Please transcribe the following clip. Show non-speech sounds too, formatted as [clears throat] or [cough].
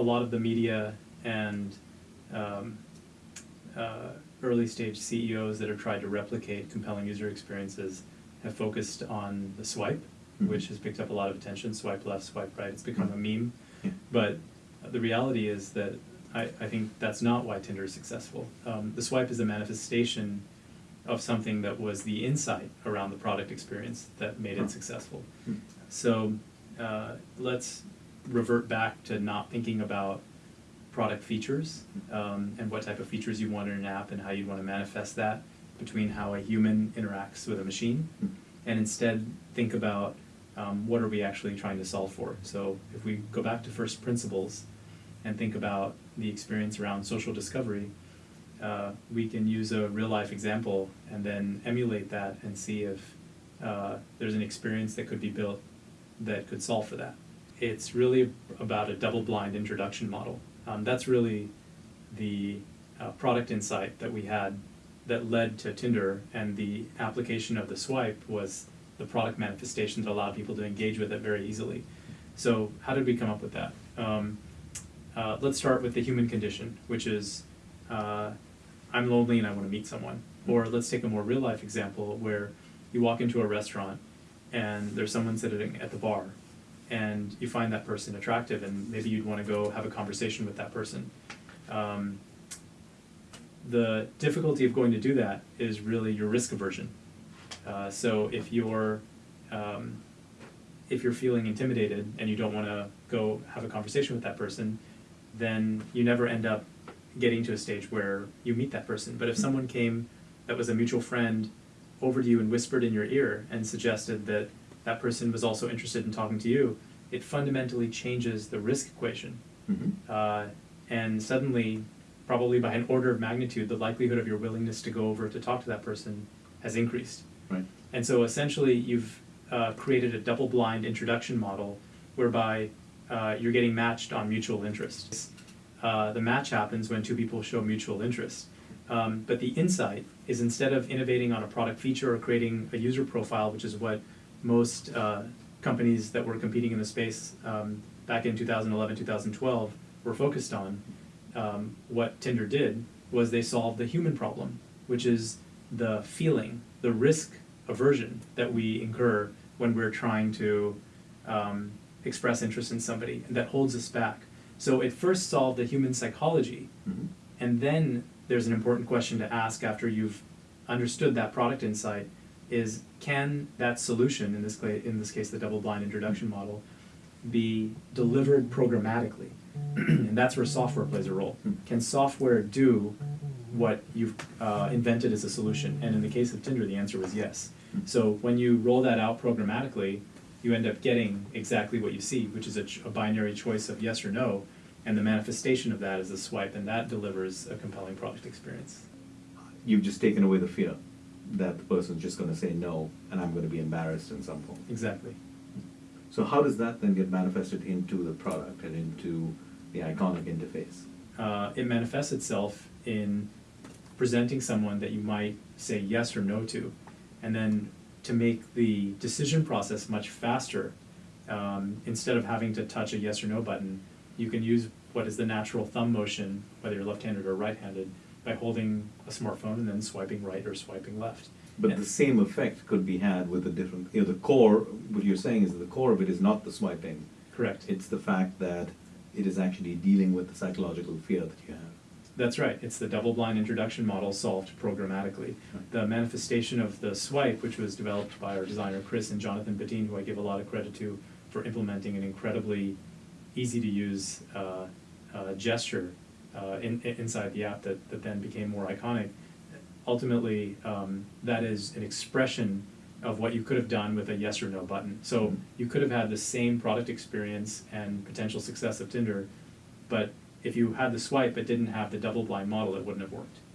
a lot of the media and um, uh, early stage CEOs that have tried to replicate compelling user experiences have focused on the swipe, Mhm. which has picked up a lot of attention. Swipe left, swipe right. It's become a meme. Yeah. But the reality is that I, I think that's not why Tinder is successful. Um, the swipe is a manifestation of something that was the insight around the product experience that made it successful. Hmm. So uh, let's revert back to not thinking about product features um, and what type of features you want in an app and how you'd want to manifest that between how a human interacts with a machine and instead think about um, what are we actually trying to solve for. So if we go back to first principles and think about the experience around social discovery, uh, we can use a real life example and then emulate that and see if uh, there's an experience that could be built that could solve for that. It's really about a double blind introduction model. Um, that's really the uh, product insight that we had that led to Tinder, and the application of the swipe was the product manifestation that allowed people to engage with it very easily. So, how did we come up with that? Um, uh, let's start with the human condition, which is uh, I'm lonely and I want to meet someone. Or let's take a more real life example where you walk into a restaurant and there's someone sitting at the bar and you find that person attractive and maybe you'd want to go have a conversation with that person. Um, the difficulty of going to do that is really your risk aversion. Uh, so if you're um, if you're feeling intimidated and you don't want to go have a conversation with that person, then you never end up getting to a stage where you meet that person. But if someone came that was a mutual friend over to you and whispered in your ear and suggested that that person was also interested in talking to you, it fundamentally changes the risk equation. Mhm. Uh, and suddenly, probably by an order of magnitude, the likelihood of your willingness to go over to talk to that person has increased. Right. And so essentially, you've uh, created a double blind introduction model whereby uh, you're getting matched on mutual interest. Uh, the match happens when two people show mutual interest. Um, but the insight is instead of innovating on a product feature or creating a user profile, which is what most uh, companies that were competing in the space um, back in 2011, 2012 were focused on, um, what Tinder did was they solved the human problem, which is the feeling, the risk aversion that we incur when we're trying to um, express interest in somebody, and that holds us back. So it first solved the human psychology, Mhm. and then there's an important question to ask after you've understood that product insight is can that solution, in this, in this case the double blind introduction model, be delivered programmatically? [clears throat] and that's where software plays a role. Hmm. Can software do what you've uh, invented as a solution? And in the case of Tinder, the answer was yes. Hmm. So when you roll that out programmatically, you end up getting exactly what you see, which is a, ch- a binary choice of yes or no, and the manifestation of that is a swipe, and that delivers a compelling product experience. You've just taken away the fear that the person's just going to say no, and I'm going to be embarrassed in some form. Exactly. So how does that then get manifested into the product and into the iconic interface? Uh, it manifests itself in presenting someone that you might say yes or no to, and then to make the decision process much faster. Um, instead of having to touch a yes or no button, you can use what is the natural thumb motion, whether you're left-handed or right-handed, by holding a smartphone and then swiping right or swiping left. But And- the same effect could be had with a different, you know, the core, what you're saying is that the core of it is not the swiping. Correct. It's the fact that it is actually dealing with the psychological fear that you have. That's right. It's the double blind introduction model solved programmatically. The manifestation of the swipe, which was developed by our designer Chris and Jonathan Badeen, who I give a lot of credit to for implementing an incredibly easy to use uh, uh, gesture uh, in, in- inside the app that, that then became more iconic. Ultimately, um, that is an expression of what you could have done with a yes or no button. So Mhm. you could have had the same product experience and potential success of Tinder, but if you had the swipe but didn't have the double blind model, it wouldn't have worked.